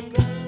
and burn.